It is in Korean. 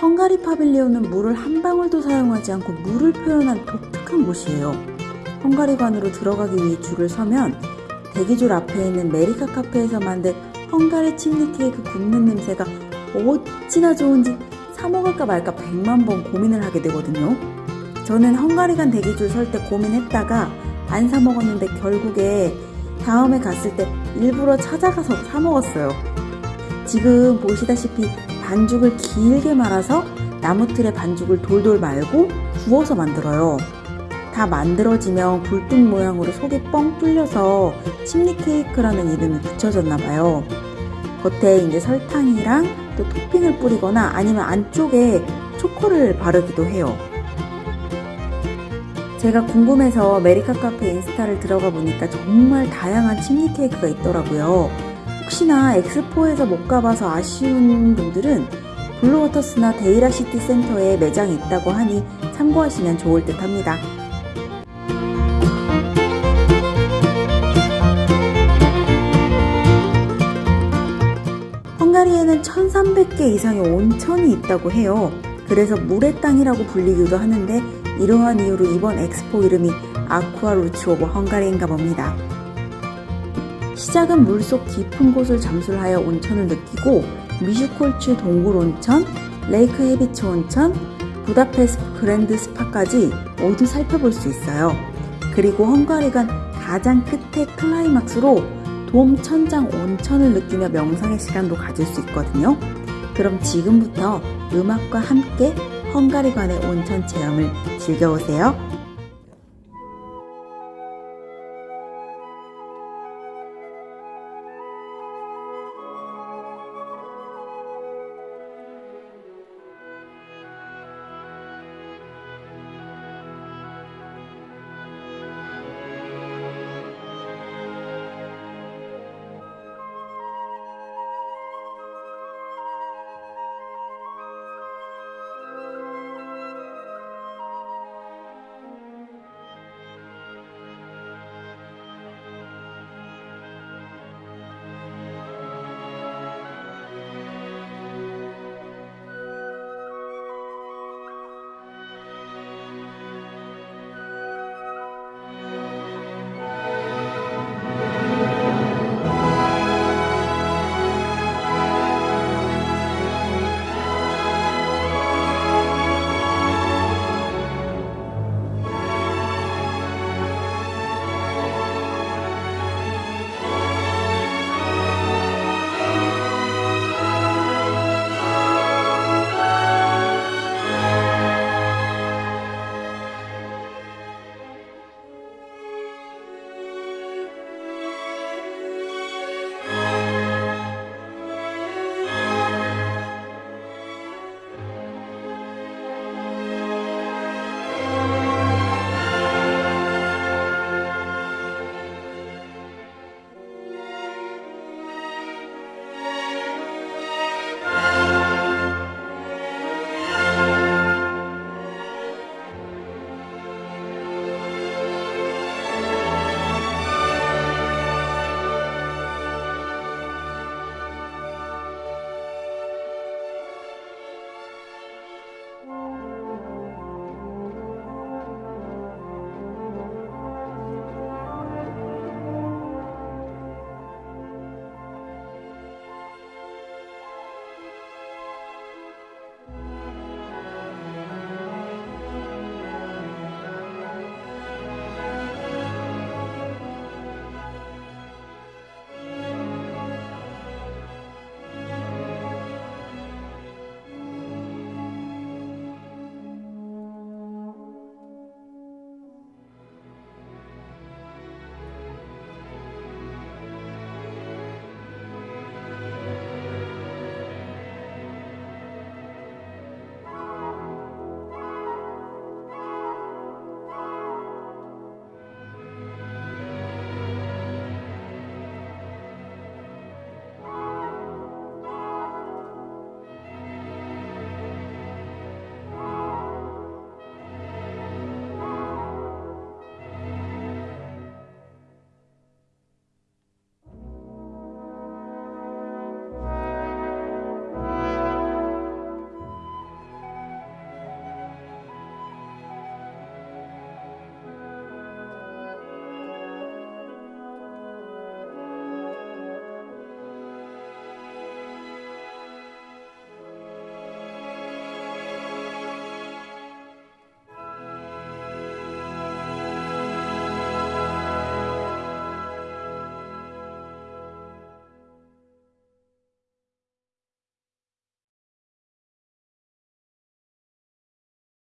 헝가리 pavilion은 물을 한 방울도 사용하지 않고 물을 표현한 독특한 곳이에요. 헝가리관으로 들어가기 위해 줄을 서면 대기줄 앞에 있는 메리카 카페에서 만든 헝가리 chimney 케이크 굽는 냄새가 어찌나 좋은지 사 먹을까 말까 백만 번 고민을 하게 되거든요. 저는 헝가리관 대기줄 설 때 고민했다가 안 사 먹었는데 결국에 다음에 갔을 때 일부러 찾아가서 사 먹었어요. 지금 보시다시피 반죽을 길게 말아서 나무틀에 반죽을 돌돌 말고 구워서 만들어요. 다 만들어지면 굴뚝 모양으로 속이 뻥 뚫려서 chimney 케이크라는 이름이 붙여졌나봐요. 겉에 이제 설탕이랑 또 토핑을 뿌리거나 아니면 안쪽에 초코를 바르기도 해요. 제가 궁금해서 메리카 카페 인스타를 들어가 보니까 정말 다양한 chimney 케이크가 있더라고요. 혹시나 엑스포에서 못 가봐서 아쉬운 분들은 블루워터스나 데이라시티 센터에 매장이 있다고 하니 참고하시면 좋을 듯 합니다. 헝가리에는 1300개 이상의 온천이 있다고 해요. 그래서 물의 땅이라고 불리기도 하는데 이러한 이유로 이번 엑스포 이름이 Aqua Roots of Hungary인가 봅니다. 시작은 물속 깊은 곳을 잠수하여 온천을 느끼고 미슈콜츠 동굴 온천, 레이크 헤비츠 온천, 부다페스트 그랜드 스파까지 모두 살펴볼 수 있어요. 그리고 헝가리관 가장 끝에 클라이막스로 돔 천장 온천을 느끼며 명상의 시간도 가질 수 있거든요. 그럼 지금부터 음악과 함께 헝가리관의 온천 체험을 즐겨보세요.